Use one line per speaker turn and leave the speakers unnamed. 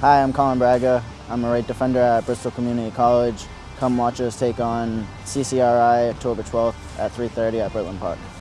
Hi, I'm Colin Braga. I'm a right defender at Bristol Community College. Come watch us take on CCRI October 12th at 3.30 at Britland Park.